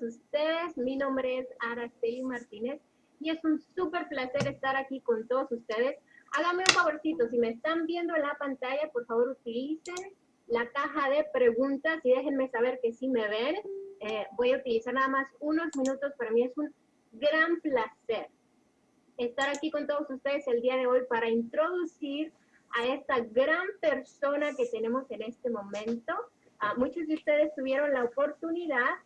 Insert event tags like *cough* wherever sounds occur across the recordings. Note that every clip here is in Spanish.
ustedes. Mi nombre es Araceli Martínez y es un súper placer estar aquí con todos ustedes. Háganme un favorcito, si me están viendo en la pantalla, por favor utilicen la caja de preguntas y déjenme saber que sí me ven. Eh, voy a utilizar nada más unos minutos, para mí es un gran placer estar aquí con todos ustedes el día de hoy para introducir a esta gran persona que tenemos en este momento. Ah, muchos de ustedes tuvieron la oportunidad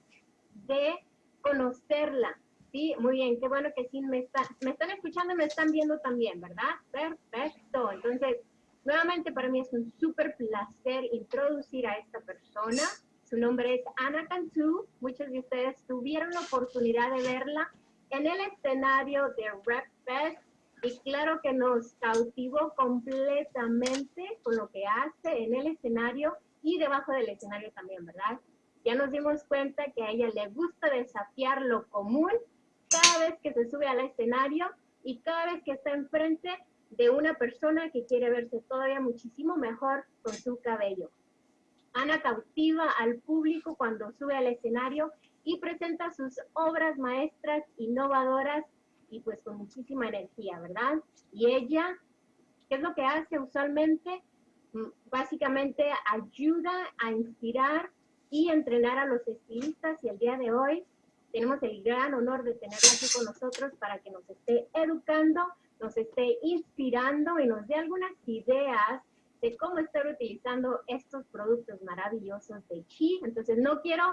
de conocerla. Sí, muy bien, qué bueno que sí me, están, me están escuchando y me están viendo también, ¿verdad? Perfecto. Entonces, nuevamente para mí es un súper placer introducir a esta persona. Su nombre es Ana Cantú. Muchos de ustedes tuvieron la oportunidad de verla en el escenario de Rep Fest y claro que nos cautivó completamente con lo que hace en el escenario y debajo del escenario también, ¿verdad? Ya nos dimos cuenta que a ella le gusta desafiar lo común cada vez que se sube al escenario y cada vez que está enfrente de una persona que quiere verse todavía muchísimo mejor con su cabello. Ana cautiva al público cuando sube al escenario y presenta sus obras maestras innovadoras y pues con muchísima energía, ¿verdad? Y ella, ¿qué es lo que hace usualmente? Mm, básicamente ayuda a inspirar y entrenar a los estilistas y el día de hoy tenemos el gran honor de tenerla aquí con nosotros para que nos esté educando, nos esté inspirando y nos dé algunas ideas de cómo estar utilizando estos productos maravillosos de Chi. Entonces no quiero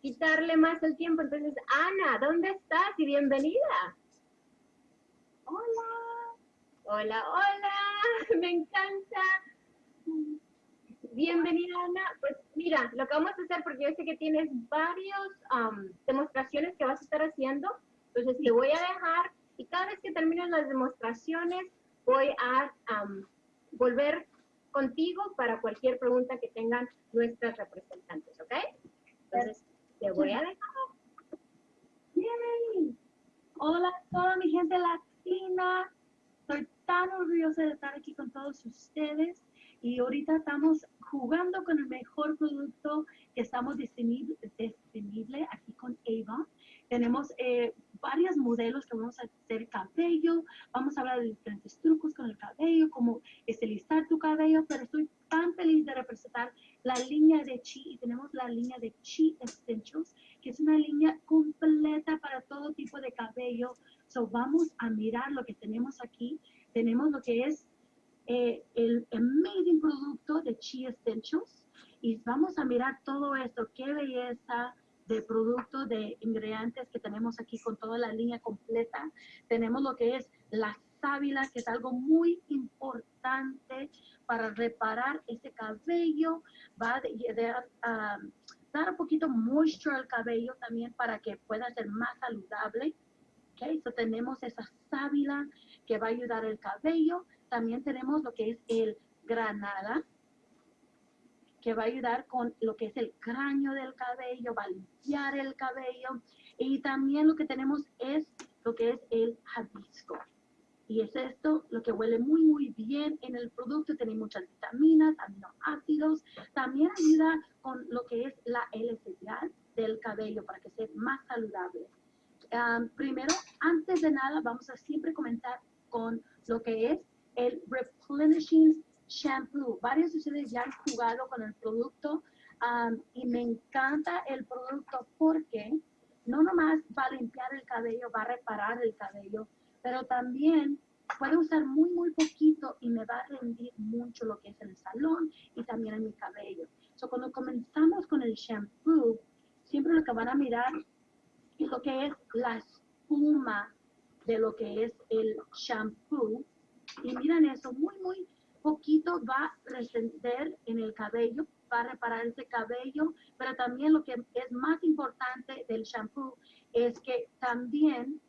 quitarle más el tiempo. Entonces, Ana, ¿dónde estás? Y bienvenida. Hola. Hola, hola. *laughs* Me encanta. Bienvenida, Ana. Pues mira, lo que vamos a hacer, porque yo sé que tienes varias demostraciones que vas a estar haciendo, entonces te voy a dejar y cada vez que terminen las demostraciones voy a volver contigo para cualquier pregunta que tengan nuestras representantes, ¿ok? Entonces, te voy a dejar. Yay. Hola a toda mi gente latina. Estoy tan orgullosa de estar aquí con todos ustedes y ahorita estamos jugando con el mejor producto que estamos disponible, aquí con Avon. Tenemos eh, varios modelos que vamos a hacer cabello, vamos a hablar de diferentes trucos con el cabello, cómo estilizar tu cabello, pero estoy tan feliz de representar la línea de Chi y tenemos la línea de Chi Essentials, que es una línea completa para todo tipo de cabello. So vamos a mirar lo que tenemos aquí. Tenemos lo que es eh, el amazing producto de Chi Essentials y vamos a mirar todo esto, qué belleza de producto, de ingredientes que tenemos aquí con toda la línea completa. Tenemos lo que es la sábila, que es algo muy importante para reparar ese cabello, va a dar un poquito moisture al cabello también para que pueda ser más saludable. Okay, so tenemos esa sábila que va a ayudar el cabello. También tenemos lo que es el granada, que va a ayudar con lo que es el cráneo del cabello, va a limpiar el cabello. Y también lo que tenemos es lo que es el jabisco. Y es esto lo que huele muy, muy bien en el producto. Tiene muchas vitaminas, aminoácidos. También ayuda con lo que es la elasticidad del cabello para que sea más saludable. primero, antes de nada, vamos a siempre comentar con lo que es el Replenishing Shampoo. Varios de ustedes ya han jugado con el producto y me encanta el producto porque no nomás va a limpiar el cabello, va a reparar el cabello, pero también puedo usar muy, muy poquito y me va a rendir mucho lo que es el salón y también en mi cabello. So, cuando comenzamos con el shampoo, siempre lo que van a mirar es lo que es la espuma de lo que es el shampoo. Y miren eso, muy, muy poquito va a resender en el cabello, va a reparar ese cabello, pero también lo que es más importante del shampoo es que también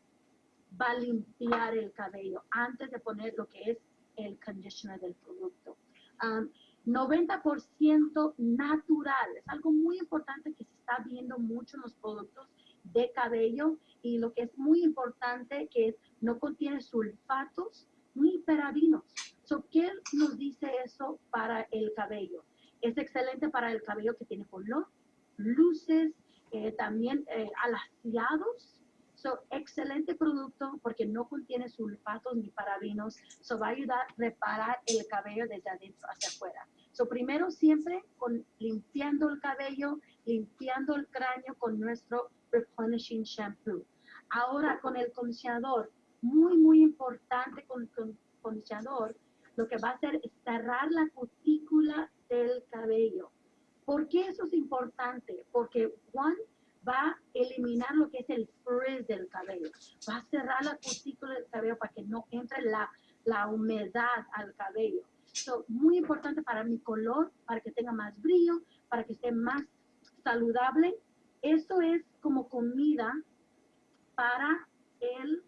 va a limpiar el cabello antes de poner lo que es el conditioner del producto. 90% natural, es algo muy importante que se está viendo mucho en los productos de cabello y lo que es muy importante que no contiene sulfatos ni parabinos. So, ¿Qué nos dice eso para el cabello? Es excelente para el cabello que tiene color, luces, eh, también eh, alaciados. So, excelente producto porque no contiene sulfatos ni parabinos. So, va a ayudar a reparar el cabello desde adentro hacia afuera. So, primero siempre con limpiando el cabello, limpiando el cráneo con nuestro replenishing shampoo. Ahora con el condicionador, muy, muy importante con, con condicionador, lo que va a hacer es cerrar la cutícula del cabello. ¿Por qué eso es importante? Porque one va a eliminar lo que es el frizz del cabello, va a cerrar la cutícula del cabello para que no entre la, la humedad al cabello. So, muy importante para mi color, para que tenga más brillo, para que esté más saludable. Esto es como comida para el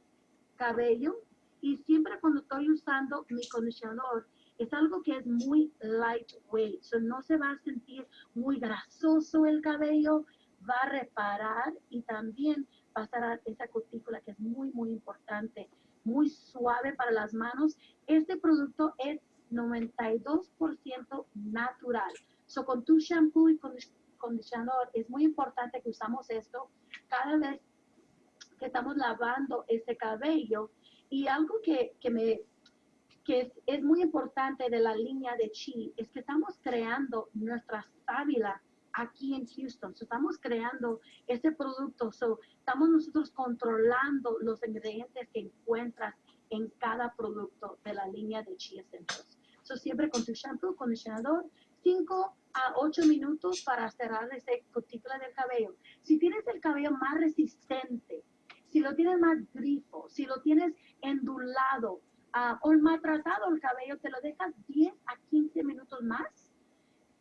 cabello y siempre cuando estoy usando mi condicionador es algo que es muy lightweight, so no se va a sentir muy grasoso el cabello, va a reparar y también va a esa cutícula que es muy, muy importante, muy suave para las manos. Este producto es 92% natural. So con tu shampoo y condicionador es muy importante que usamos esto cada vez que estamos lavando ese cabello. Y algo que, que me que es, es, muy importante de la línea de Chi es que estamos creando nuestra sábila aquí en Houston. estamos creando ese producto. So, estamos nosotros controlando los ingredientes que encuentras en cada producto de la línea de Chi Essentials. So, siempre con tu shampoo, condicionador, 5 a 8 minutos para cerrar ese cutícula del cabello. Si tienes el cabello más resistente, si lo tienes más grifo, si lo tienes endulado uh, o maltratado el cabello, te lo dejas 10 a 15 minutos más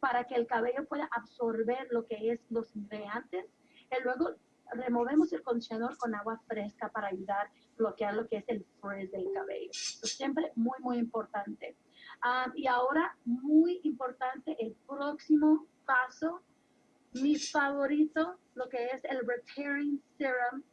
para que el cabello pueda absorber lo que es los ingredientes. Y luego removemos el condicionador con agua fresca para ayudar a bloquear lo que es el frizz del cabello. siempre muy, muy importante. Ah, y ahora, muy importante, el próximo paso, mi favorito, lo que es el Repairing Serum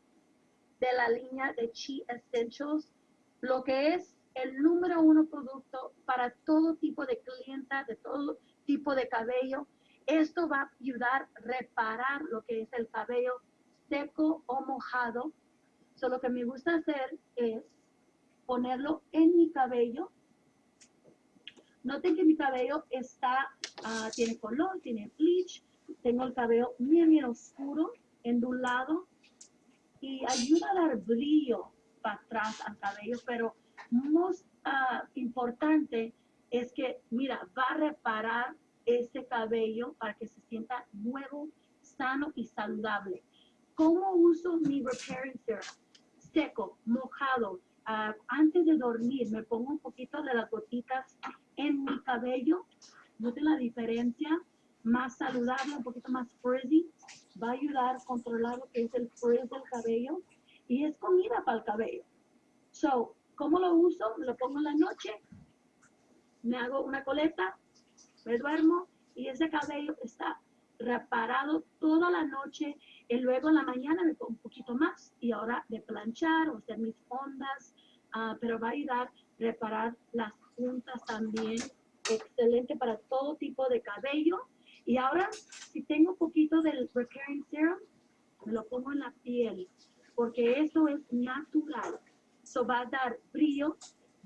de la línea de Chi Essentials, lo que es el número uno producto para todo tipo de clienta, de todo tipo de cabello. Esto va a ayudar a reparar lo que es el cabello seco o mojado. So, lo que me gusta hacer es ponerlo en mi cabello. Noten que mi cabello está, uh, tiene color, tiene bleach. Tengo el cabello bien, bien oscuro, endulado. Y ayuda a dar brillo para atrás al cabello, pero más uh, importante es que, mira, va a reparar ese cabello para que se sienta nuevo, sano y saludable. ¿Cómo uso mi repairing serum? Seco, mojado. Uh, antes de dormir me pongo un poquito de las gotitas en mi cabello. Noten la diferencia. Más saludable, un poquito más frizzy. Va a ayudar a controlar lo que es el frizz del cabello. Y es comida para el cabello. So, ¿cómo lo uso? Lo pongo en la noche. Me hago una coleta, me duermo y ese cabello está reparado toda la noche y luego en la mañana me pongo un poquito más y ahora de planchar o hacer mis ondas, uh, pero va a ayudar a reparar las puntas también. Excelente para todo tipo de cabello. Y ahora, si tengo un poquito del Repairing Serum, me lo pongo en la piel, porque eso es natural. Eso va a dar brillo,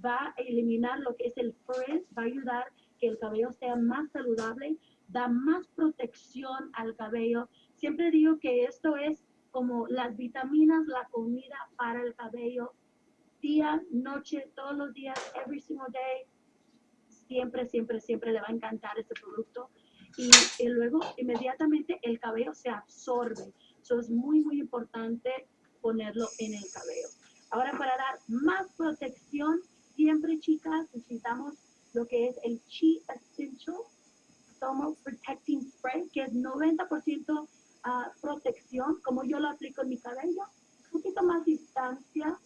va a eliminar lo que es el frizz, va a ayudar que el cabello sea más saludable, da más protección al cabello. Siempre digo que esto es como las vitaminas, la comida para el cabello, día, noche, todos los días, every single day. Siempre, siempre, siempre le va a encantar este producto. Y, luego inmediatamente el cabello se absorbe. Eso es muy, muy importante ponerlo en el cabello. Ahora para dar más protección, siempre chicas necesitamos lo que es el Chi Essential Tomo Protecting Spray, que es 90% ah, protección, como yo lo aplico en mi cabello. Un poquito más distancia.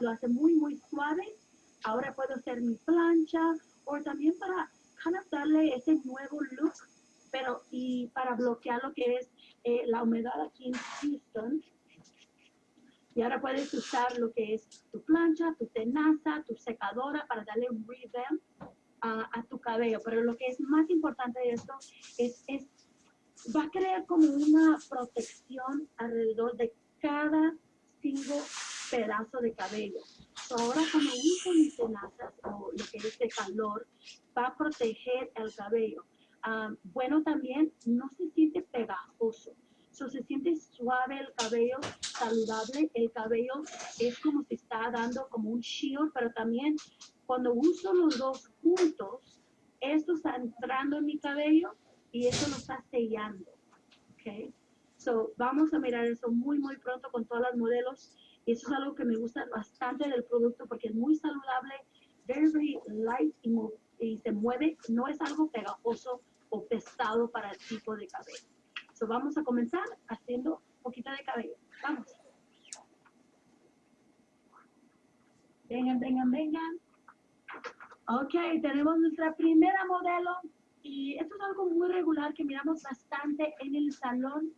Lo hace muy, muy suave. Ahora puedo hacer mi plancha o también para kind darle ese nuevo look, pero y para bloquear lo que es eh, la humedad aquí en Houston y ahora puedes usar lo que es tu plancha, tu tenaza, tu secadora para darle un revamp a, tu cabello. Pero lo que es más importante de esto es, es, va a crear como una protección alrededor de cada cinco pedazo de cabello. Ahora cuando uso mis tenazas o lo que es de calor, va a proteger el cabello. Ah, bueno, también no se siente pegajoso. So, se siente suave el cabello, saludable. El cabello es como si está dando como un shield, pero también cuando uso los dos juntos, esto está entrando en mi cabello y eso lo está sellando. Okay? So, vamos a mirar eso muy, muy pronto con todas las modelos. Y eso es algo que me gusta bastante del producto porque es muy saludable, very, very light y, y se mueve. No es algo pegajoso o pesado para el tipo de cabello vamos a comenzar haciendo un poquito de cabello. Vamos. Vengan, vengan, vengan. Ok, tenemos nuestra primera modelo y esto es algo muy regular que miramos bastante en el salón.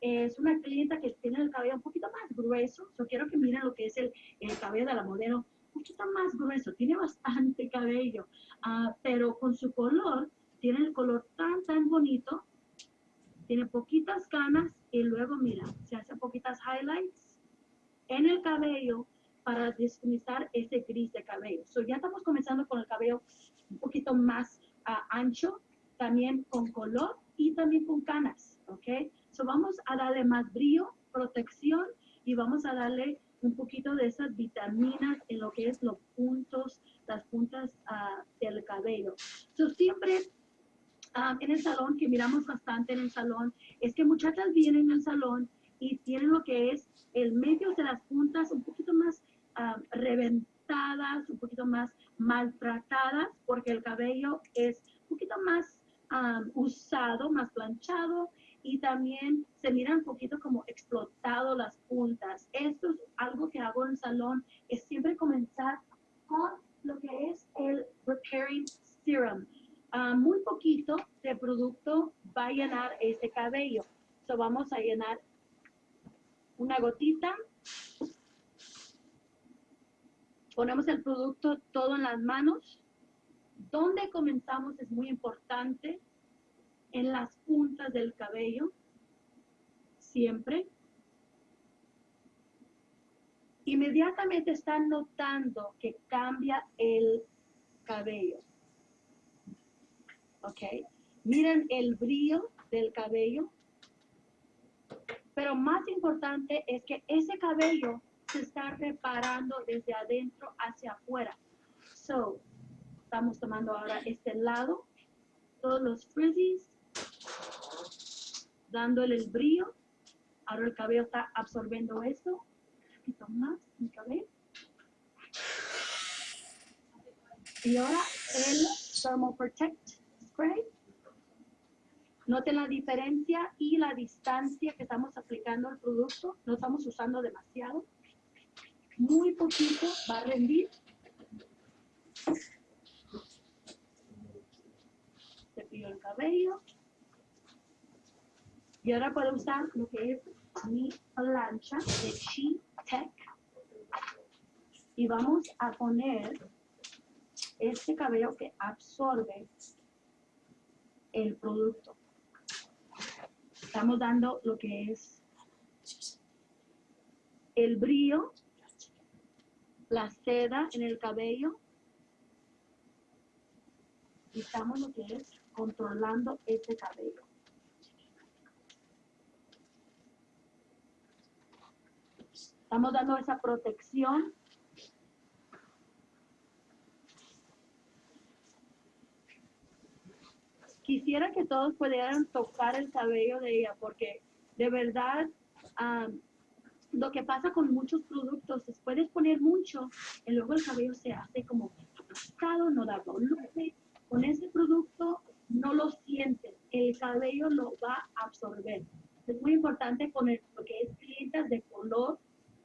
Es una clienta que tiene el cabello un poquito más grueso. Yo quiero que miren lo que es el, el cabello de la modelo. Un poquito más grueso, tiene bastante cabello, uh, pero con su color, tiene el color tan, tan bonito tiene poquitas canas y luego mira, se hace poquitas highlights en el cabello para disfrutar ese gris de cabello. So ya estamos comenzando con el cabello un poquito más ah, ancho, también con color y también con canas, ¿ok? So vamos a darle más brillo, protección y vamos a darle un poquito de esas vitaminas en lo que es los puntos, las puntas uh, del cabello. So siempre Ah, en el salón, que miramos bastante en el salón, es que muchachas vienen al salón y tienen lo que es el medio de las puntas un poquito más ah, reventadas, un poquito más maltratadas, porque el cabello es un poquito más ah, usado, más planchado y también se miran un poquito como explotado las puntas. Esto es algo que hago en el salón, es siempre comenzar con lo que es el repairing serum muy poquito de producto va a llenar ese cabello. So vamos a llenar una gotita. Ponemos el producto todo en las manos. Donde comenzamos es muy importante. En las puntas del cabello. Siempre. Inmediatamente están notando que cambia el cabello. ¿ok? Miren el brillo del cabello. Pero más importante es que ese cabello se está reparando desde adentro hacia afuera. So, estamos tomando ahora este lado, todos los frizzies, dándole el brillo. Ahora el cabello está absorbiendo esto. Un poquito más mi cabello. Y ahora el Thermal Protect Noten la diferencia y la distancia que estamos aplicando al producto. No estamos usando demasiado. Muy poquito va a rendir. Cepillo el cabello. Y ahora puedo usar lo que es mi plancha de Chi Tech. Y vamos a poner este cabello que absorbe el producto. Estamos dando lo que es el brillo, la seda en el cabello y estamos lo que es controlando ese cabello. Estamos dando esa protección quisiera que todos pudieran tocar el cabello de ella, porque de verdad lo que pasa con muchos productos es puedes poner mucho y luego el cabello se hace como aplastado, no da volumen. Con ese producto no lo sientes, el cabello lo va a absorber. Es muy importante poner lo que es clientas de color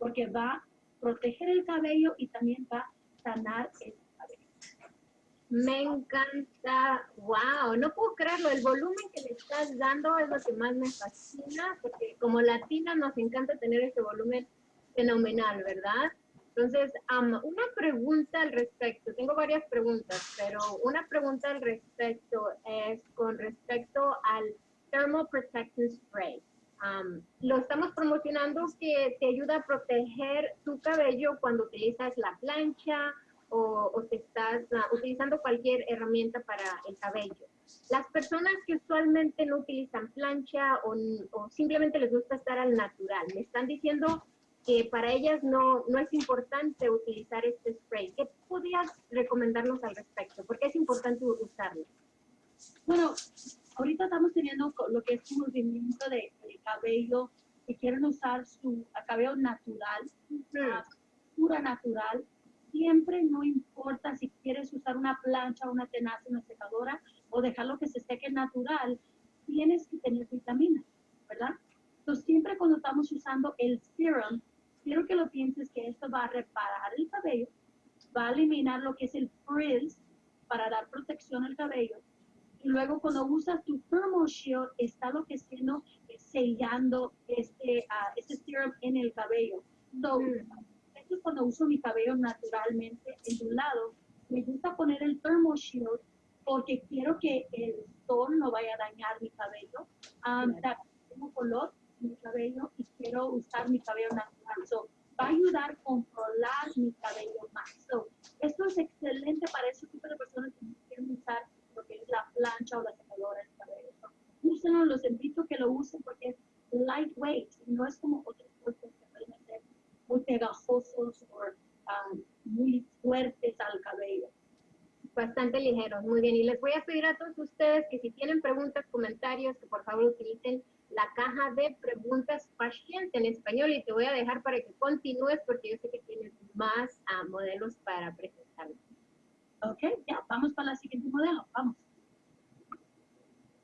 porque va a proteger el cabello y también va a sanar el me encanta, wow, no puedo creerlo, el volumen que le estás dando es lo que más me fascina, porque como latina nos encanta tener ese volumen fenomenal, ¿verdad? Entonces, una pregunta al respecto, tengo varias preguntas, pero una pregunta al respecto es con respecto al Thermal Protection Spray. Lo estamos promocionando que te ayuda a proteger tu cabello cuando utilizas la plancha o, o te estás uh, utilizando cualquier herramienta para el cabello. Las personas que usualmente no utilizan plancha o, o simplemente les gusta estar al natural, me están diciendo que para ellas no, no es importante utilizar este spray. ¿Qué podrías recomendarnos al respecto? ¿Por qué es importante usarlo? Bueno, ahorita estamos teniendo lo que es un movimiento de, cabello que quieren usar su cabello natural, pura natural. Siempre no importa si quieres usar una plancha, una tenaza, una secadora o dejarlo que se seque natural, tienes que tener vitaminas, ¿verdad? Entonces, siempre cuando estamos usando el serum, quiero que lo pienses que esto va a reparar el cabello, va a eliminar lo que es el frizz para dar protección al cabello. Luego cuando usas tu thermal shield, está lo que siendo eh, sellando este, uh, este serum en el cabello. So, esto es cuando uso mi cabello naturalmente en un lado. Me gusta poner el thermal shield porque quiero que el sol no vaya a dañar mi cabello. Um, tengo color mi cabello y quiero usar mi cabello natural. So, va a ayudar a controlar mi cabello más. So, esto es excelente para ese tipo de personas que quieren usar lo que es la plancha o la secadora del cabello. Úsenlo, los invito a que lo usen porque es lightweight, no es como otros productos que pueden ser muy pegajosos o um, muy fuertes al cabello bastante ligeros, muy bien. Y les voy a pedir a todos ustedes que si tienen preguntas, comentarios, que por favor utilicen la caja de preguntas paciente en español y te voy a dejar para que continúes porque yo sé que tienes más uh, modelos para presentar. Ok, ya, vamos para la siguiente modelo, vamos.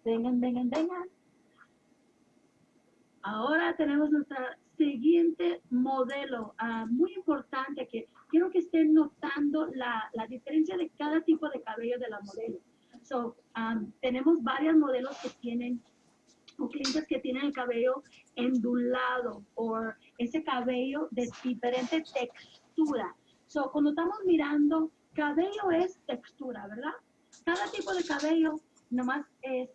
Vengan, vengan, vengan. Ahora tenemos nuestra siguiente modelo, uh, muy importante que quiero que estén notando la, la, diferencia de cada tipo de cabello de la modelo. So, um, tenemos varios modelos que tienen o clientes que tienen el cabello endulado o ese cabello de diferente textura. So, cuando estamos mirando, cabello es textura, ¿verdad? Cada tipo de cabello nomás es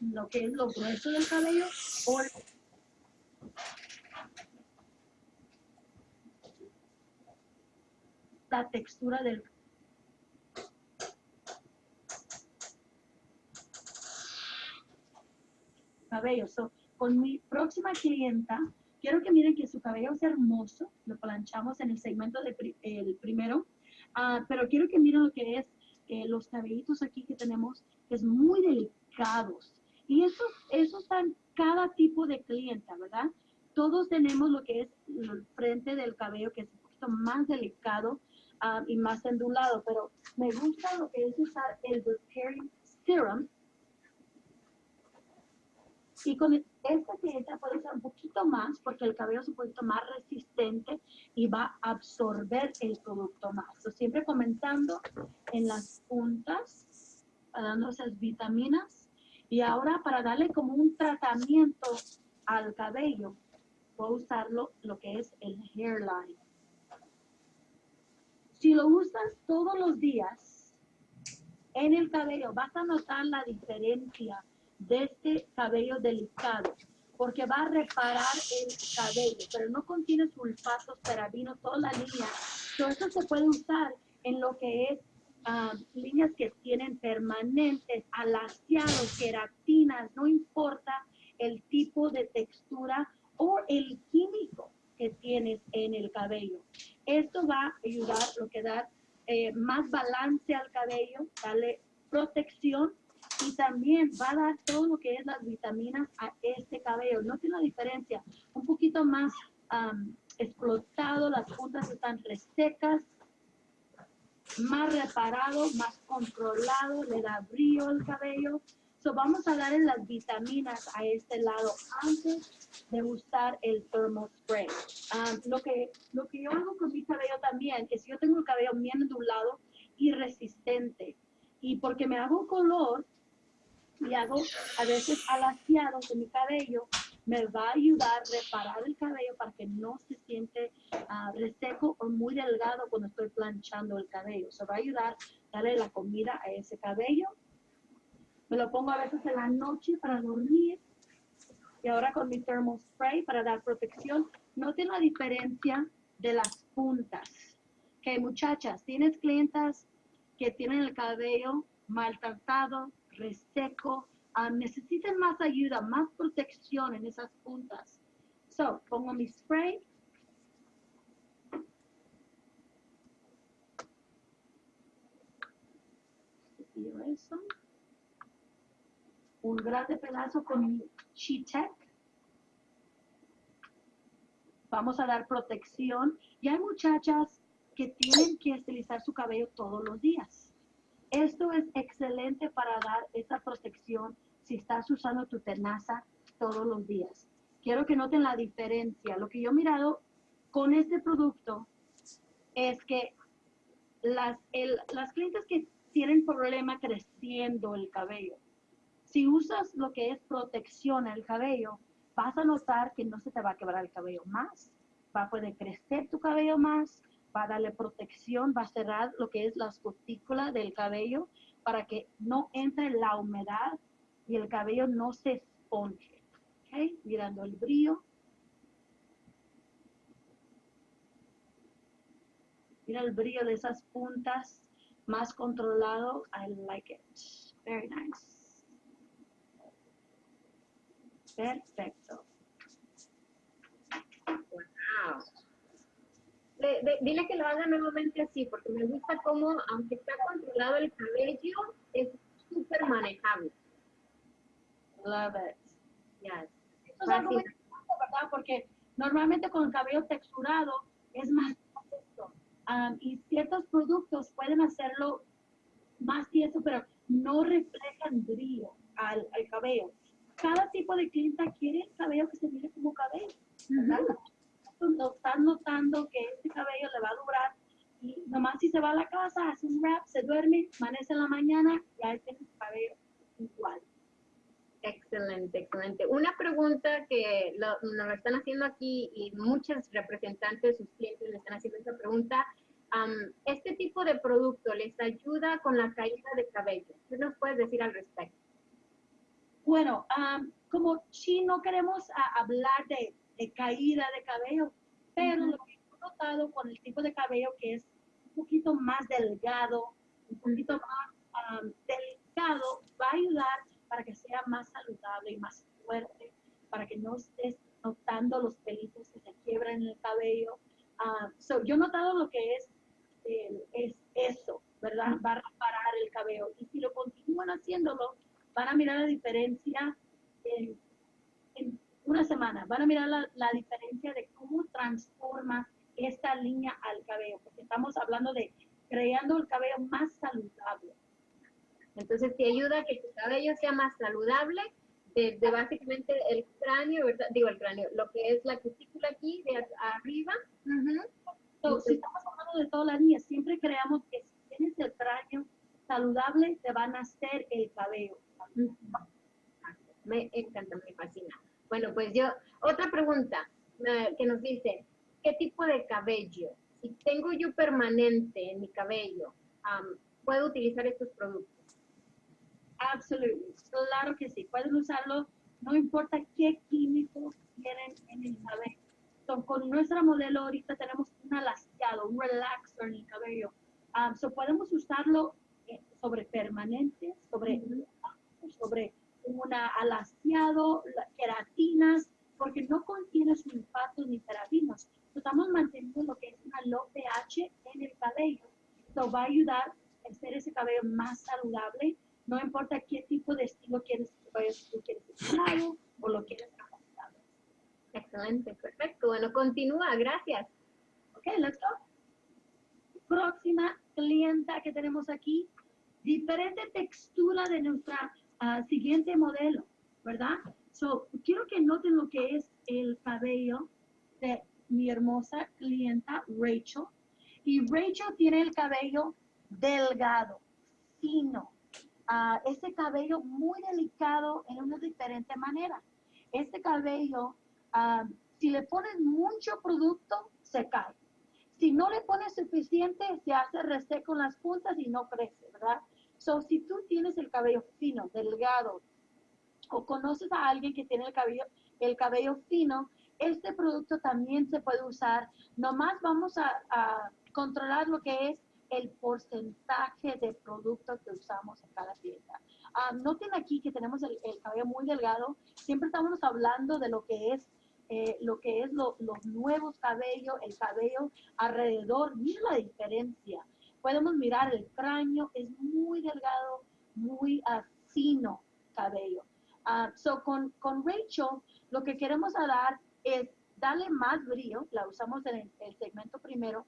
lo que es lo grueso del cabello o la textura del cabello. con mi próxima clienta, quiero que miren que su cabello es hermoso. Lo planchamos en el segmento del el primero. Uh, pero quiero que miren lo que es los cabellitos aquí que tenemos, que es muy delicados. Y eso, eso está en cada tipo de clienta, ¿verdad? Todos tenemos lo que es el frente del cabello, que es un poquito más delicado uh, y más endulado, pero me gusta lo que es usar el Repairing Serum, y con esta clienta puede usar un poquito más porque el cabello es un poquito más resistente y va a absorber el producto más. siempre comenzando en las puntas, dando esas vitaminas. Y ahora para darle como un tratamiento al cabello, voy a usarlo lo que es el hairline. Si lo usas todos los días en el cabello, vas a notar la diferencia de este cabello delicado, porque va a reparar el cabello, pero no contiene sulfatos, parabinos, toda la línea. Todo eso se puede usar en lo que es ah, líneas que tienen permanentes, alaciados, queratinas, no importa el tipo de textura o el químico que tienes en el cabello. Esto va a ayudar lo que da eh, más balance al cabello, darle protección y también va a dar todo lo que es las vitaminas a este cabello. No tiene la diferencia, un poquito más explotado, las puntas están resecas, más reparado, más controlado, le da brillo al cabello. So vamos a darle las vitaminas a este lado antes de usar el thermal spray. lo, que, lo que yo hago con mi cabello también, si yo tengo el cabello bien ondulado y resistente, y porque me hago color, y hago a veces alaciados de mi cabello, me va a ayudar a reparar el cabello para que no se siente ah, reseco o muy delgado cuando estoy planchando el cabello. Se va a ayudar a darle la comida a ese cabello. Me lo pongo a veces en la noche para dormir. Y ahora con mi thermal spray para dar protección. Noten la diferencia de las puntas. Que muchachas, tienes clientas que tienen el cabello maltratado, reseco, uh, necesitan más ayuda, más protección en esas puntas. So, pongo mi spray. eso. Un grande pedazo con mi She-Tech. Vamos a dar protección. Y hay muchachas que tienen que estilizar su cabello todos los días esto es excelente para dar esa protección si estás usando tu tenaza todos los días. Quiero que noten la diferencia. Lo que yo he mirado con este producto es que las, las clientes que tienen problema creciendo el cabello, si usas lo que es protección al cabello, vas a notar que no se te va a quebrar el cabello más, va a poder crecer tu cabello más, va a darle protección, va a cerrar lo que es la cutículas del cabello para que no entre la humedad y el cabello no se esponje. ¿Ok? Mirando el brillo. Mira el brillo de esas puntas más controlado. I like it. Very nice. Perfecto. Wow dile que lo haga nuevamente así, porque me gusta cómo, aunque está controlado el cabello, es súper manejable. Love it. Yes. Eso es algo muy ¿verdad? Porque normalmente con el cabello texturado es más tieso. Um, y ciertos productos pueden hacerlo más tieso, pero no reflejan brillo al, al cabello. Cada tipo de clienta quiere el cabello que se mire como cabello. ¿verdad? No estás notando que este cabello le va a durar y nomás si se va a la casa, hace un wrap, se duerme, amanece en la mañana, ya tiene su cabello igual. Excelente, excelente. Una pregunta que lo, nos lo están haciendo aquí y muchos representantes sus clientes le están haciendo esta pregunta. ¿Este tipo de producto les ayuda con la caída de cabello? ¿Qué nos puedes decir al respecto? Bueno, como si no queremos hablar de de caída de cabello, pero lo que he notado con el tipo de cabello que es un poquito más delgado, un poquito más delicado, va a ayudar para que sea más saludable y más fuerte, para que no estés notando los pelitos que se quiebran en el cabello. yo he notado lo que es, es eso, ¿verdad? Va a reparar el cabello. Y si lo continúan haciéndolo, van a mirar la diferencia en, en una semana. Van a mirar la, diferencia de cómo transforma esta línea al cabello, porque estamos hablando de creando el cabello más saludable. Entonces te ayuda a que tu cabello sea más saludable desde básicamente el cráneo, digo el cráneo, lo que es la cutícula aquí de arriba. si estamos hablando de toda la línea, siempre creamos que si tienes el cráneo saludable, te va a nacer el cabello. Me encanta, me fascina. Bueno, pues yo, otra pregunta que nos dice, ¿qué tipo de cabello? Si tengo yo permanente en mi cabello, ¿puedo utilizar estos productos? Absolutamente, claro que sí, pueden usarlo, no importa qué químicos tienen en el cabello. con nuestra modelo ahorita tenemos un alaciado, un relaxer en el cabello. so podemos usarlo eh, sobre permanente, sobre, sobre una alaciado, queratinas, porque no contiene sulfatos ni parabinos. Estamos manteniendo lo que es una low pH en el cabello. Esto va a ayudar a hacer ese cabello más saludable. No importa qué tipo de estilo quieres, si tú quieres o lo quieres ajustado. Excelente, perfecto. Bueno, continúa, gracias. Ok, let's go. Próxima clienta que tenemos aquí, diferente textura de nuestra siguiente modelo, ¿verdad? So, quiero que noten lo que es el cabello de mi hermosa clienta Rachel. Y Rachel tiene el cabello delgado, fino, uh, ese cabello muy delicado en una diferente manera. este cabello, ah, si le pones mucho producto, se cae. Si no le pones suficiente, se hace reseco en las puntas y no crece, ¿verdad? So, si tú tienes el cabello fino, delgado, o conoces a alguien que tiene el cabello, el cabello fino, este producto también se puede usar. Nomás vamos a, controlar lo que es el porcentaje de producto que usamos en cada pieza. Ah, noten aquí que tenemos el, cabello muy delgado. Siempre estamos hablando de lo que es eh, lo que es los nuevos cabellos, el cabello alrededor. Mira la diferencia. Podemos mirar el cráneo, es muy delgado, muy uh, fino cabello. Uh, so con, con Rachel, lo que queremos dar es darle más brillo, la usamos en el, segmento primero,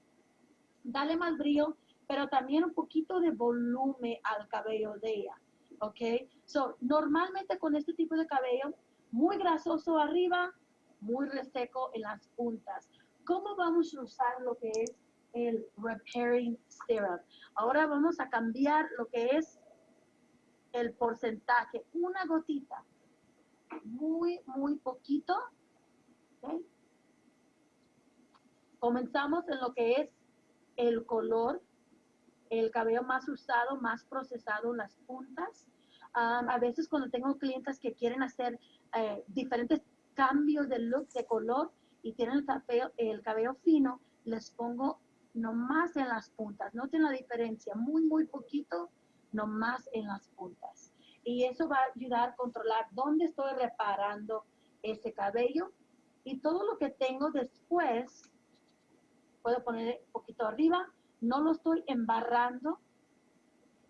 darle más brillo, pero también un poquito de volumen al cabello de ella, ¿ok? So, normalmente con este tipo de cabello, muy grasoso arriba, muy reseco en las puntas. ¿Cómo vamos a usar lo que es el repairing serum? Ahora vamos a cambiar lo que es el porcentaje, una gotita, muy, muy poquito, Comenzamos en lo que es el color, el cabello más usado, más procesado las puntas. a veces cuando tengo clientes que quieren hacer eh, diferentes cambios de look, de color, y tienen el cabello, el cabello fino, les pongo nomás en las puntas. Noten la diferencia, muy, muy poquito, nomás en las puntas. Y eso va a ayudar a controlar dónde estoy reparando ese cabello y todo lo que tengo después, puedo poner un poquito arriba, no lo estoy embarrando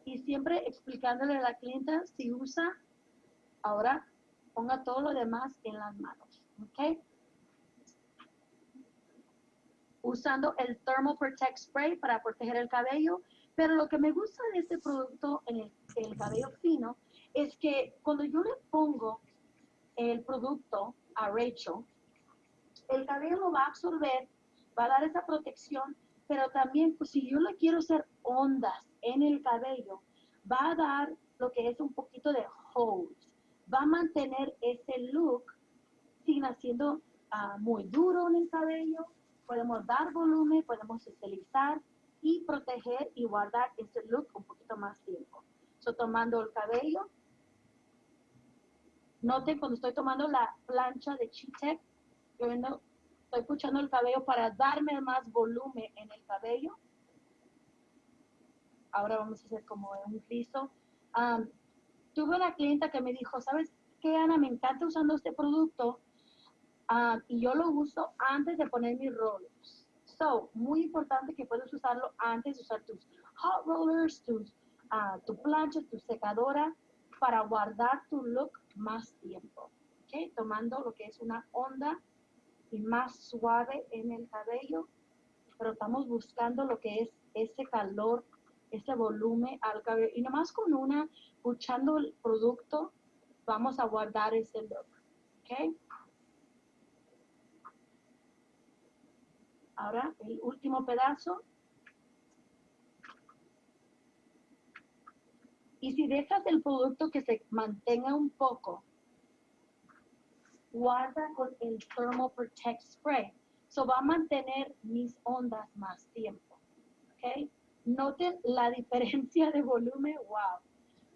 y siempre explicándole a la clienta si usa, ahora ponga todo lo demás en las manos, ¿ok? Usando el Thermal Protect Spray para proteger el cabello, pero lo que me gusta de este producto en el, el cabello fino es que cuando yo le pongo el producto a Rachel, el cabello lo va a absorber, va a dar esa protección, pero también pues, si yo le quiero hacer ondas en el cabello, va a dar lo que es un poquito de hold, va a mantener ese look sin haciendo ah, muy duro en el cabello, podemos dar volumen, podemos estilizar y proteger y guardar ese look un poquito más tiempo. So, tomando el cabello, noten cuando estoy tomando la plancha de Chitec, yo estoy escuchando el cabello para darme más volumen en el cabello. Ahora vamos a hacer como un rizo. tuve una clienta que me dijo, ¿sabes qué, Ana? Me encanta usando este producto y yo lo uso antes de poner mis rollers. So, muy importante que puedas usarlo antes de usar tus hot rollers, tus, uh, tu plancha, tu secadora, para guardar tu look más tiempo. ¿okay? Tomando lo que es una onda y más suave en el cabello, pero estamos buscando lo que es ese calor, ese volumen al cabello. Y nomás con una, escuchando el producto, vamos a guardar ese look. ¿Ok? Ahora, el último pedazo. Y si dejas el producto que se mantenga un poco, guarda con el Thermal Protect Spray. So va a mantener mis ondas más tiempo. ¿Ok? Noten la diferencia de volumen. Wow.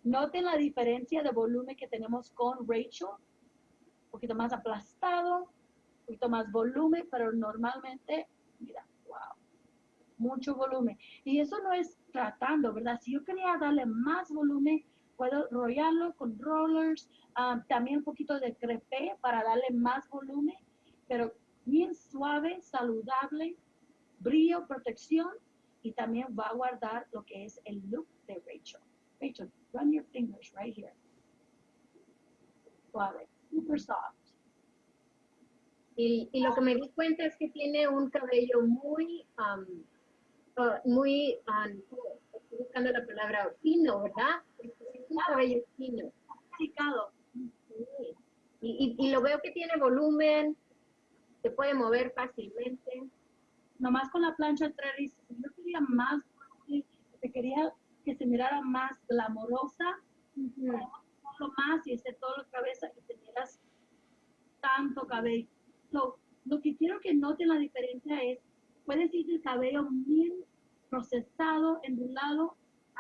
Noten la diferencia de volumen que tenemos con Rachel. Un poquito más aplastado, un poquito más volumen, pero normalmente, mira, wow. Mucho volumen. Y eso no es tratando, ¿verdad? Si yo quería darle más volumen, puedo rollarlo con rollers, ah, también un poquito de crepé para darle más volumen, pero bien suave, saludable, brillo, protección y también va a guardar lo que es el look de Rachel. Rachel, run your fingers right here. Suave, super soft. Y, y, lo que me di cuenta es que tiene un cabello muy, um, uh, muy, um, estoy buscando la palabra fino, ¿verdad? un cabello fino. Y, y, lo veo que tiene volumen, se puede mover fácilmente. Nomás con la plancha Treris, yo quería más, te quería que se mirara más glamorosa, uh más y ese todo la cabeza y te miras tanto cabello. Lo que quiero que noten la diferencia es, puedes ir el cabello bien procesado, endulado,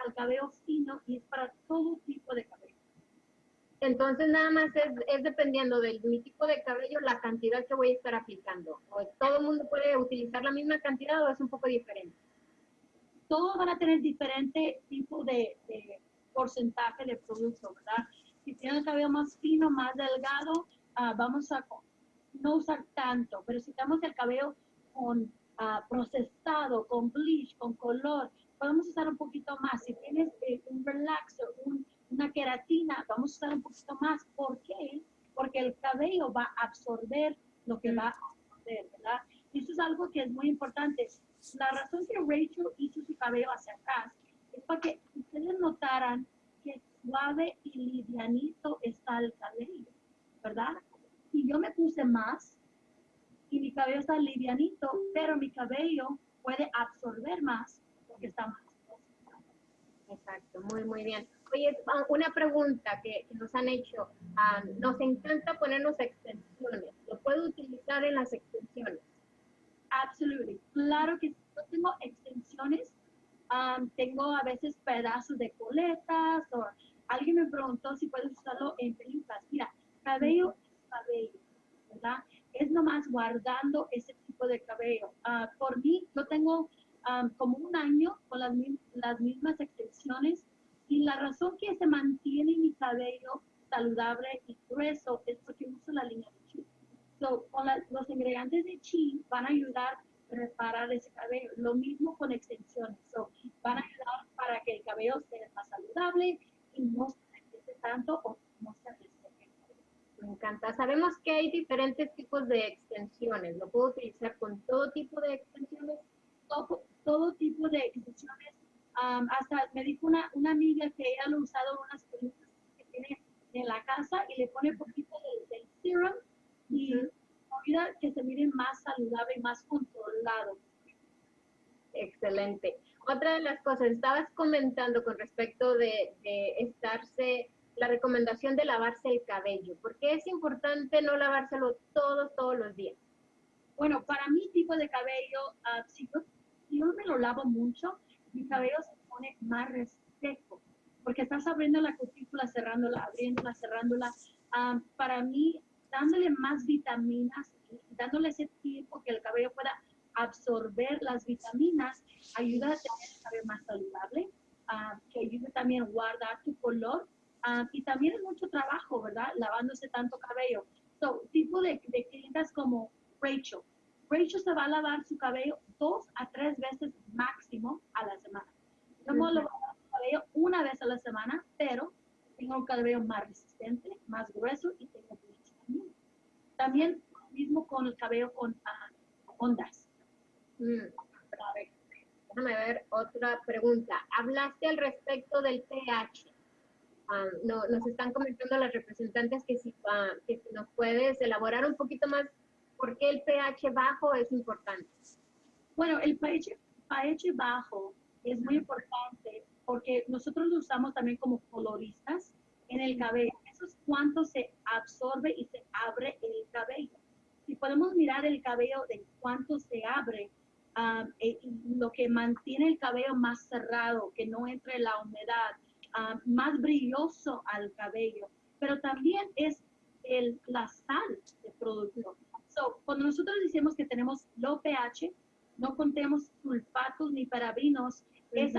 al cabello fino y es para todo tipo de cabello. Entonces nada más es, es, dependiendo de mi tipo de cabello la cantidad que voy a estar aplicando. ¿O todo el mundo puede utilizar la misma cantidad o es un poco diferente? Todos van a tener diferente tipo de, porcentaje de producto, ¿verdad? Si tienen el cabello más fino, más delgado, ah, vamos a no usar tanto, pero si tenemos el cabello con uh, procesado, con bleach, con color, podemos usar un poquito más. Si tienes eh, un relaxer, una queratina, vamos a usar un poquito más. ¿Por qué? Porque el cabello va a absorber lo que va a absorber, ¿verdad? Y eso es algo que es muy importante. La razón que Rachel hizo su cabello hacia atrás es para que ustedes notaran que suave y livianito está el cabello, ¿verdad? Y yo me puse más y mi cabello está livianito, pero mi cabello puede absorber más porque está más. Exacto, muy, muy bien. Oye, ah, una pregunta que, nos han hecho. Ah, nos encanta ponernos extensiones. ¿Lo puedo utilizar en las extensiones? Absolutely. Claro que yo tengo extensiones. Ah, tengo a veces pedazos de coletas o alguien me preguntó si puedo usarlo en pelucas. Mira, cabello cabello, ¿verdad? Es nomás guardando ese tipo de cabello. por mí, yo tengo como un año con las, las mismas extensiones y la razón que se mantiene mi cabello saludable y grueso es porque uso la línea de chi. So, con los ingredientes de chi van a ayudar a reparar ese cabello. Lo mismo con extensiones. So, van a ayudar para que el cabello sea más saludable y no se tanto o. Me encanta. Sabemos que hay diferentes tipos de extensiones. ¿Lo puedo utilizar con todo tipo de extensiones? Todo, todo tipo de extensiones. hasta me dijo una, una amiga que ella lo ha usado en unas pelucas que tiene en la casa y le pone poquito del, serum y ayuda que se mire más saludable y más controlado. Excelente. Otra de las cosas, estabas comentando con respecto de, de estarse, la recomendación de lavarse el cabello. ¿Por qué es importante no lavárselo todos, todos los días? Bueno, para mi tipo de cabello, uh, si yo si yo me lo lavo mucho, mi cabello se pone más reseco, porque estás abriendo la cutícula, cerrándola, abriéndola, cerrándola. Ah, para mí, dándole más vitaminas dándole ese tiempo que el cabello pueda absorber las vitaminas, ayuda a tener el cabello más saludable, uh, que ayude también a guardar tu color. Ah, y también es mucho trabajo, ¿verdad? Lavándose tanto cabello. So, tipo de, de clientas como Rachel, Rachel se va a lavar su cabello dos a tres veces máximo a la semana. Yo me lavo su cabello una vez a la semana, pero tengo un cabello más resistente, más grueso y tengo mucho también. También mismo con el cabello con uh, ondas. Mm. Déjame ver otra pregunta. Hablaste al respecto del pH. Ah, no, nos están comentando las representantes que si, uh, que si nos puedes elaborar un poquito más ¿Por qué el pH bajo es importante? Bueno, el pH, pH bajo es muy importante porque nosotros lo usamos también como coloristas en el cabello. Eso es cuánto se absorbe y se abre el cabello. Si podemos mirar el cabello de cuánto se abre, um, lo que mantiene el cabello más cerrado, que no entre la humedad, um, más brilloso al cabello, pero también es el, la sal del producto cuando nosotros decimos que tenemos low pH, no contemos sulfatos ni parabinos, es,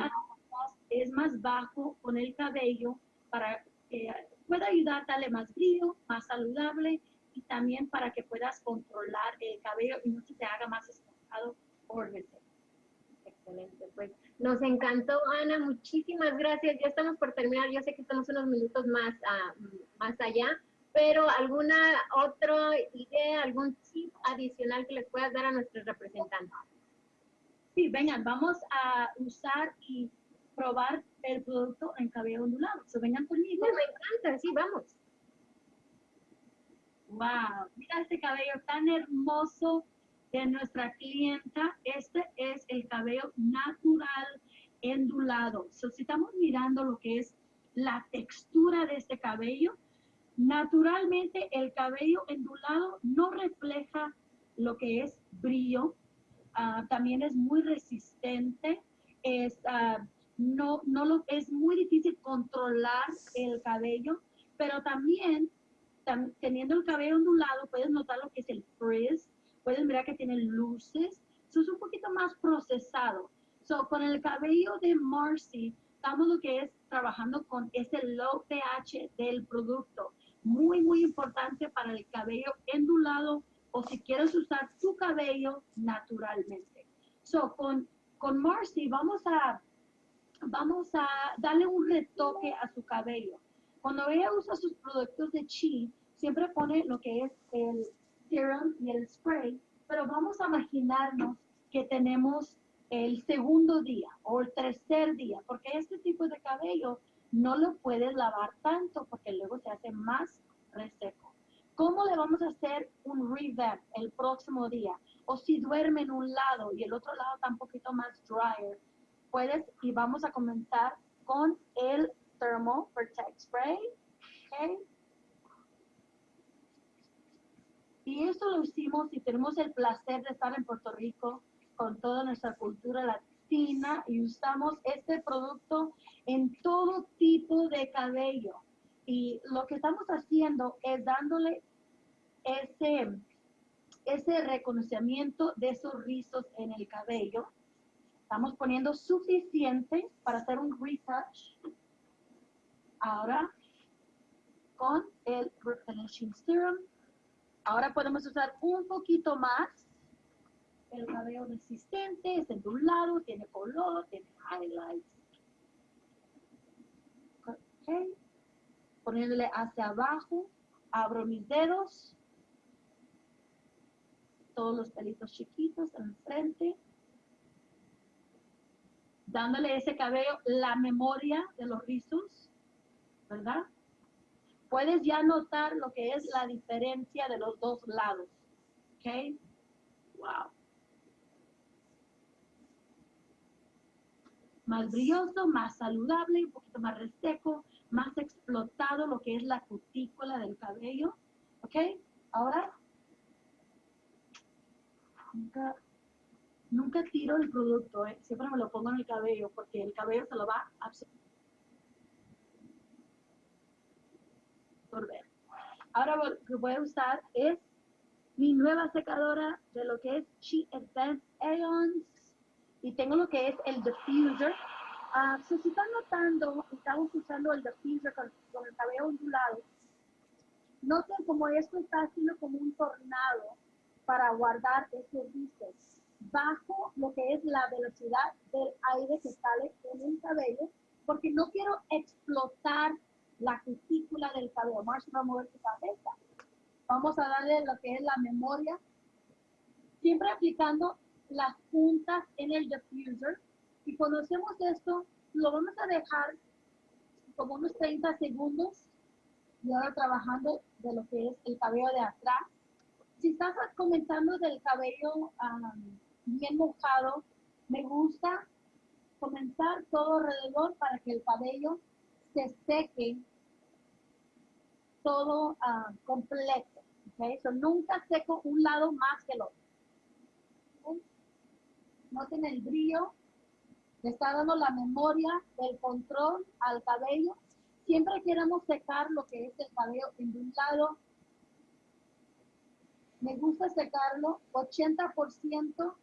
es más bajo con el cabello para que pueda ayudar a darle más brillo, más saludable y también para que puedas controlar el cabello y no se te haga más esponjado por veces. Excelente, pues nos encantó Ana, muchísimas gracias. Ya estamos por terminar, yo sé que estamos unos minutos más, ah, más allá, pero alguna otra idea, algún tip adicional que les puedas dar a nuestros representantes. Sí, vengan, vamos a usar y probar el producto en cabello ondulado. So, vengan conmigo. me encanta, sí, vamos. Wow, mira este cabello tan hermoso de nuestra clienta. Este es el cabello natural ondulado. So, si estamos mirando lo que es la textura de este cabello, Naturalmente, el cabello ondulado no refleja lo que es brillo. Ah, también es muy resistente. Es, ah, no, no lo, es muy difícil controlar el cabello, pero también teniendo el cabello ondulado, puedes notar lo que es el frizz, puedes mirar que tiene luces, eso es un poquito más procesado. So, con el cabello de Marcy, estamos lo que es trabajando con ese low pH del producto. Muy, muy importante para el cabello ondulado o si quieres usar tu cabello naturalmente. So, con, con Marcy vamos a, vamos a darle un retoque a su cabello. Cuando ella usa sus productos de Chi, siempre pone lo que es el serum y el spray, pero vamos a imaginarnos que tenemos el segundo día o el tercer día, porque este tipo de cabello no lo puedes lavar tanto porque luego se hace más reseco. ¿Cómo le vamos a hacer un revamp el próximo día? O si duerme en un lado y el otro lado está un poquito más dryer, puedes y vamos a comenzar con el Thermal Protect Spray. Okay. Y eso lo hicimos y tenemos el placer de estar en Puerto Rico con toda nuestra cultura latina y usamos este producto en todo tipo de cabello. Y lo que estamos haciendo es dándole ese, ese reconocimiento de esos rizos en el cabello. Estamos poniendo suficiente para hacer un retouch. Ahora, con el Replenishing Serum, Ahora podemos usar un poquito más el cabello resistente, es lado, tiene color, tiene highlights. Okay. Poniéndole hacia abajo, abro mis dedos, todos los pelitos chiquitos en el frente, dándole ese cabello la memoria de los rizos, ¿verdad? Puedes ya notar lo que es la diferencia de los dos lados. ¿Ok? Wow. Más brilloso, más saludable, un poquito más reseco, más explotado lo que es la cutícula del cabello. ¿Ok? Ahora, nunca, nunca tiro el producto, ¿eh? siempre me lo pongo en el cabello porque el cabello se lo va a ver. Ahora lo que voy a usar es mi nueva secadora de lo que es Chi Advanced Aeons y tengo lo que es el diffuser. Uh, si están notando, estamos usando el diffuser con, el cabello ondulado. Noten como esto está haciendo como un tornado para guardar ese rizos bajo lo que es la velocidad del aire que sale en el cabello, porque no quiero explotar la cutícula del cabello. Marcia va a mover su cabeza. Vamos a darle lo que es la memoria, siempre aplicando las puntas en el diffuser. Y cuando hacemos esto, lo vamos a dejar como unos 30 segundos y ahora trabajando de lo que es el cabello de atrás. Si estás comentando del cabello bien mojado, me gusta comenzar todo alrededor para que el cabello se seque todo uh, completo. Okay? So, nunca seco un lado más que el otro. Noten el brillo. Le está dando la memoria del control al cabello. Siempre queremos secar lo que es el cabello en un lado. Me gusta secarlo 80%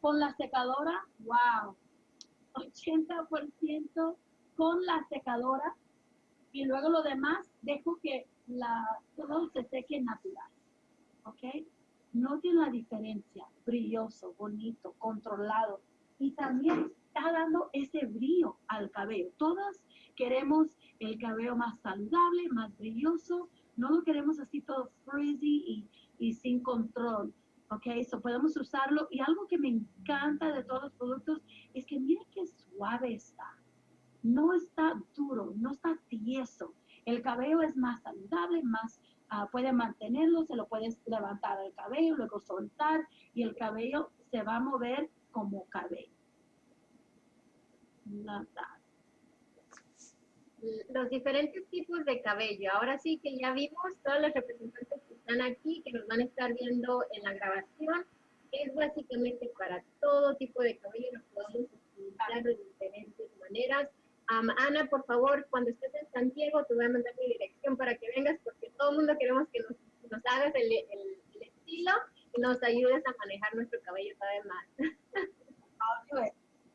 con la secadora. ¡Wow! 80% con la secadora y luego lo demás dejo que la, todo se seque natural. ¿Ok? Noten la diferencia, brilloso, bonito, controlado. Y también está dando ese brillo al cabello. Todas queremos el cabello más saludable, más brilloso. No lo queremos así todo frizzy y, y sin control. ¿ok? So podemos usarlo. Y algo que me encanta de todos los productos es que miren qué suave está no está duro, no está tieso. El cabello es más saludable, más uh, puede mantenerlo, se lo puedes levantar el cabello, luego soltar y el cabello se va a mover como cabello. Los diferentes tipos de cabello. Ahora sí que ya vimos todos los representantes que están aquí, que nos van a estar viendo en la grabación. Es básicamente para todo tipo de cabello, lo podemos utilizar de diferentes maneras. Ana, por favor, cuando estés en San Diego, te voy a mandar mi dirección para que vengas, porque todo el mundo queremos que nos, nos hagas el, el, estilo y nos ayudes a manejar nuestro cabello vez más.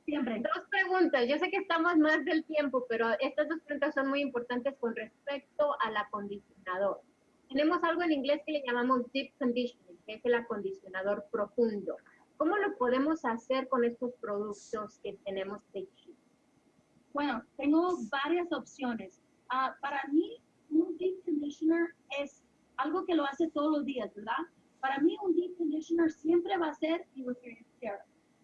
Siempre. Dos preguntas. Yo sé que estamos más del tiempo, pero estas dos preguntas son muy importantes con respecto al acondicionador. Tenemos algo en inglés que le llamamos deep conditioning, que es el acondicionador profundo. ¿Cómo lo podemos hacer con estos productos que tenemos de? Bueno, tengo varias opciones. Ah, para mí, un deep conditioner es algo que lo hace todos los días, ¿verdad? Para mí, un deep conditioner siempre va a ser serum.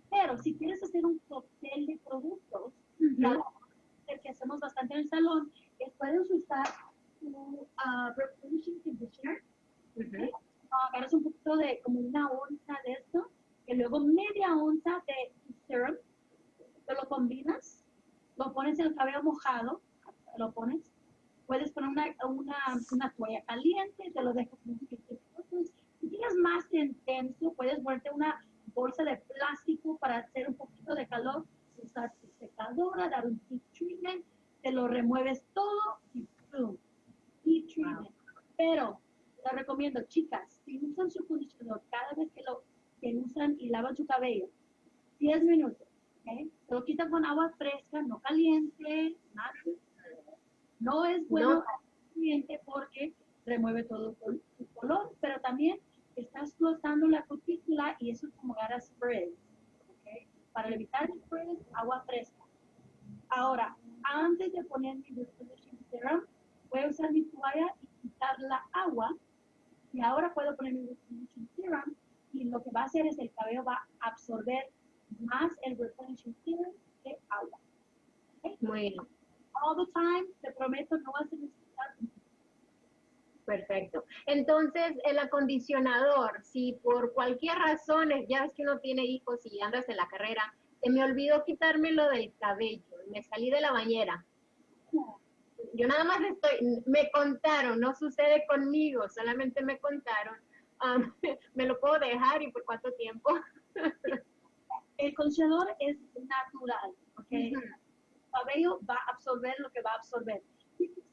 Pero si quieres hacer un cóctel de productos, el que hacemos bastante en el salón, es puedes usar tu uh, replenishing conditioner. agarras un poquito de, como una onza de esto, y luego media onza de serum, te lo combinas, lo pones en el cabello mojado, lo pones, puedes poner una, una, una toalla caliente, te lo dejas un poquito. Si tienes más intenso, puedes ponerte una bolsa de plástico para hacer un poquito de calor, usar tu secadora, dar un heat treatment, te lo remueves todo y boom, heat treatment. Pero les recomiendo, chicas, si usan su condicionador cada vez que lo que usan y lavan su cabello, 10 minutos, ¿okay? Se lo quitan con agua fresca, no caliente, nada. No es bueno caliente porque remueve todo el color, pero también estás flotando la cutícula y eso es como agarrar sprays. ¿okay? Para evitar sprays, agua fresca. Ahora, antes de poner mi Restoration Serum, voy a usar mi toalla y quitar la agua. Y ahora puedo poner mi Restoration Serum y lo que va a hacer es el cabello va a absorber más el Restoration Serum que agua. ¿okay? Muy bien. All the time, te prometo, no vas a necesitar Perfecto. Entonces, el acondicionador, si por cualquier razón, ya es que uno tiene hijos y andas en la carrera, se me olvidó quitármelo del cabello, me salí de la bañera. Yo nada más estoy, me contaron, no sucede conmigo, solamente me contaron. *laughs* me lo puedo dejar y por cuánto tiempo. *laughs* el condicionador es natural, ¿ok? El cabello va a absorber lo que va a absorber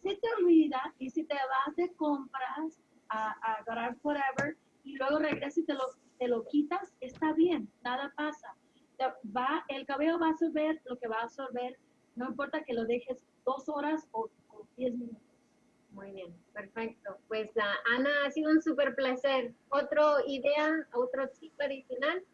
si te olvida y si te vas de compras a, agarrar forever y luego regresas y te lo, te lo quitas, está bien, nada pasa. Va, el cabello va a absorber lo que va a absorber, no importa que lo dejes dos horas o, diez minutos. Muy bien, perfecto. Pues uh, Ana, ha sido un súper placer. ¿Otro idea, otro tip adicional?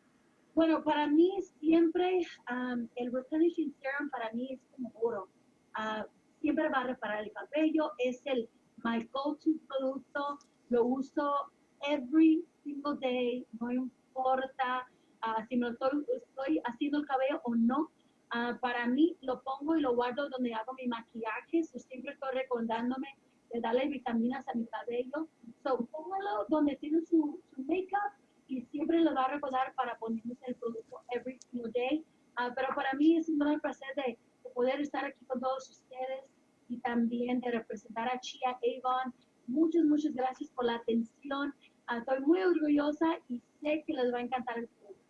Bueno, para mí siempre um, el replenishing serum para mí es como oro. Uh, siempre va a reparar el cabello, es el my go-to producto, lo uso every single day, no importa uh, si me estoy, estoy, haciendo el cabello o no. Uh, para mí lo pongo y lo guardo donde hago mi maquillaje, so siempre estoy recordándome de darle vitaminas a mi cabello. So, póngalo donde tiene su, su make-up y siempre lo va a recordar para ponerse el producto every single day. Uh, pero para mí es un gran placer de, de poder estar aquí con todos ustedes y también de representar a Chia Avon. Muchas, muchas gracias por la atención. Ah, estoy muy orgullosa y sé que les va a encantar el producto.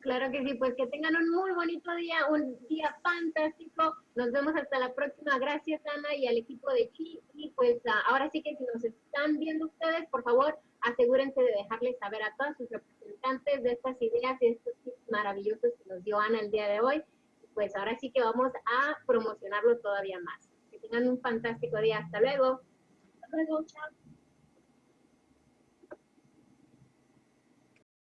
Claro que sí, pues que tengan un muy bonito día, un día fantástico. Nos vemos hasta la próxima. Gracias, Ana, y al equipo de Chi. Y pues ah, ahora sí que si nos están viendo ustedes, por favor, asegúrense de dejarles saber a todos sus representantes de estas ideas y estos tips maravillosos que nos dio Ana el día de hoy. Pues ahora sí que vamos a promocionarlo todavía más tengan un fantástico día. Hasta luego. Hasta luego.